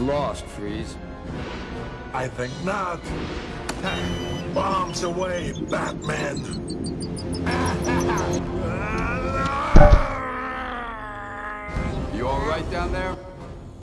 You've lost, Freeze. I think not. Bombs away, Batman! You all right down there?